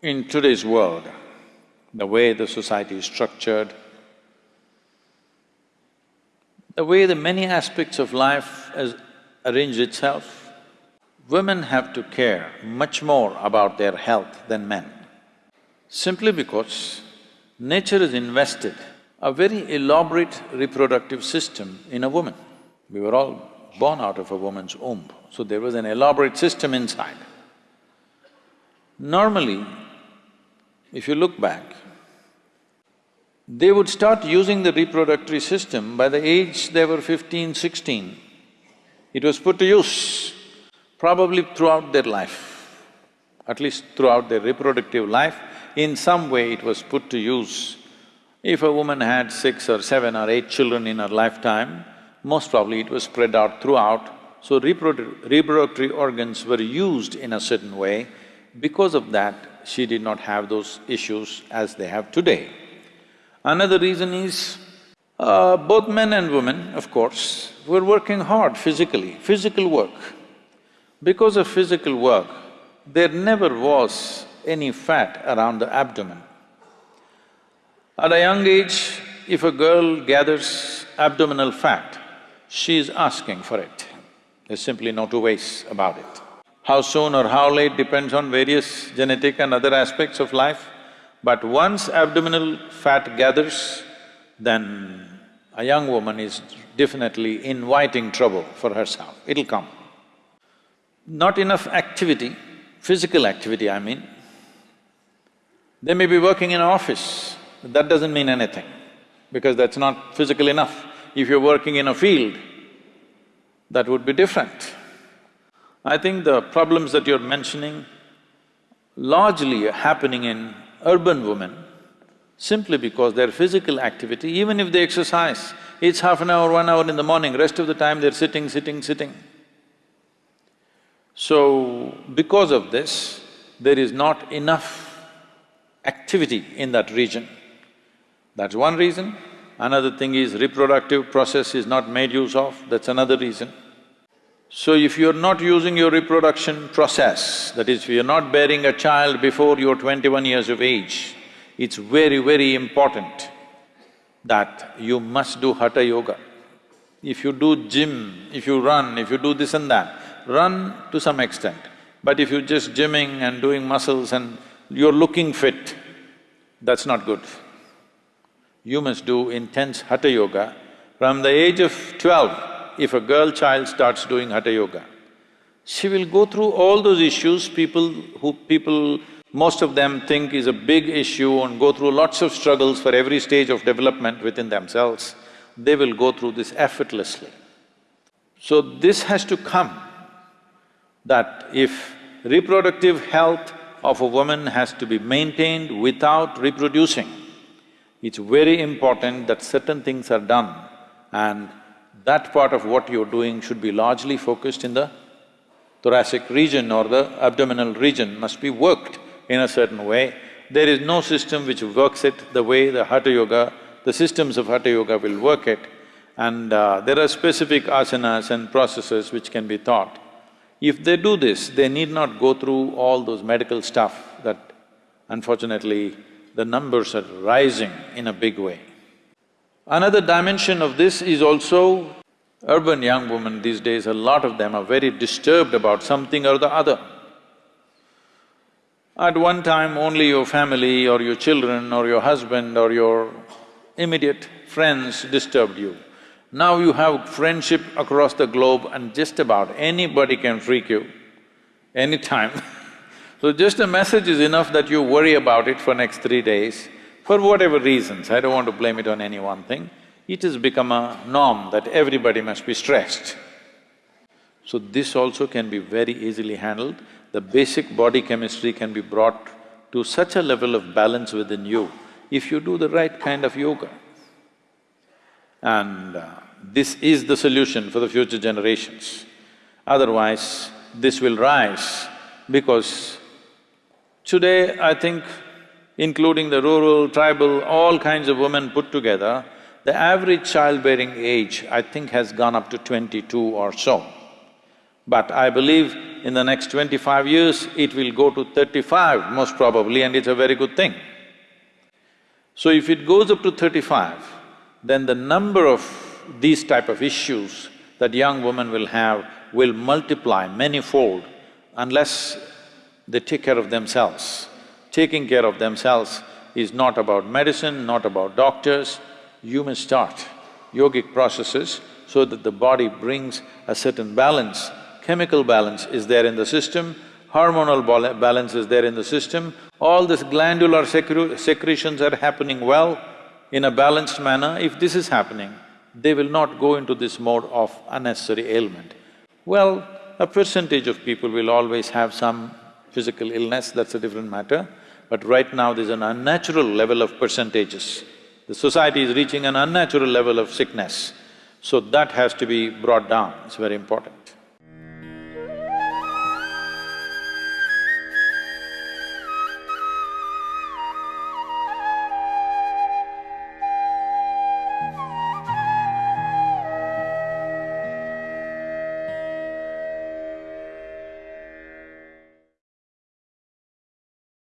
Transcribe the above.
In today's world, the way the society is structured, the way the many aspects of life has arranged itself, women have to care much more about their health than men. Simply because nature has invested a very elaborate reproductive system in a woman. We were all born out of a woman's womb, so there was an elaborate system inside. Normally, if you look back, they would start using the reproductive system by the age they were 15, 16. It was put to use probably throughout their life, at least throughout their reproductive life, in some way it was put to use. If a woman had six or seven or eight children in her lifetime, most probably it was spread out throughout, so reprodu reproductive organs were used in a certain way. Because of that, she did not have those issues as they have today. Another reason is, uh, both men and women, of course, were working hard physically, physical work. Because of physical work, there never was any fat around the abdomen. At a young age, if a girl gathers abdominal fat, she is asking for it. There's simply no two ways about it. How soon or how late depends on various genetic and other aspects of life, but once abdominal fat gathers, then a young woman is definitely inviting trouble for herself, it'll come. Not enough activity, physical activity I mean. They may be working in an office, that doesn't mean anything, because that's not physical enough. If you're working in a field, that would be different. I think the problems that you're mentioning largely are happening in urban women simply because their physical activity, even if they exercise, it's half an hour, one hour in the morning, rest of the time they're sitting, sitting, sitting. So, because of this, there is not enough activity in that region. That's one reason. Another thing is reproductive process is not made use of, that's another reason. So if you're not using your reproduction process, that is, if you're not bearing a child before you're twenty-one years of age, it's very, very important that you must do Hatha Yoga. If you do gym, if you run, if you do this and that, run to some extent. But if you're just gymming and doing muscles and you're looking fit, that's not good. You must do intense Hatha Yoga. From the age of twelve, if a girl child starts doing Hatha Yoga, she will go through all those issues people who… people, most of them think is a big issue and go through lots of struggles for every stage of development within themselves, they will go through this effortlessly. So this has to come, that if reproductive health of a woman has to be maintained without reproducing, it's very important that certain things are done and that part of what you're doing should be largely focused in the thoracic region or the abdominal region must be worked in a certain way. There is no system which works it the way the Hatha Yoga, the systems of Hatha Yoga will work it and uh, there are specific asanas and processes which can be taught. If they do this, they need not go through all those medical stuff that unfortunately the numbers are rising in a big way. Another dimension of this is also urban young women these days, a lot of them are very disturbed about something or the other. At one time, only your family or your children or your husband or your immediate friends disturbed you. Now you have friendship across the globe and just about anybody can freak you, anytime So just a message is enough that you worry about it for next three days for whatever reasons, I don't want to blame it on any one thing, it has become a norm that everybody must be stressed. So this also can be very easily handled. The basic body chemistry can be brought to such a level of balance within you if you do the right kind of yoga. And uh, this is the solution for the future generations. Otherwise, this will rise because today I think including the rural, tribal, all kinds of women put together, the average childbearing age, I think, has gone up to twenty-two or so. But I believe in the next twenty-five years, it will go to thirty-five most probably and it's a very good thing. So if it goes up to thirty-five, then the number of these type of issues that young women will have will multiply many-fold unless they take care of themselves. Taking care of themselves is not about medicine, not about doctors. You must start yogic processes so that the body brings a certain balance. Chemical balance is there in the system, hormonal balance is there in the system, all this glandular secre secretions are happening well in a balanced manner. If this is happening, they will not go into this mode of unnecessary ailment. Well, a percentage of people will always have some physical illness, that's a different matter. But right now there's an unnatural level of percentages. The society is reaching an unnatural level of sickness. So that has to be brought down, it's very important.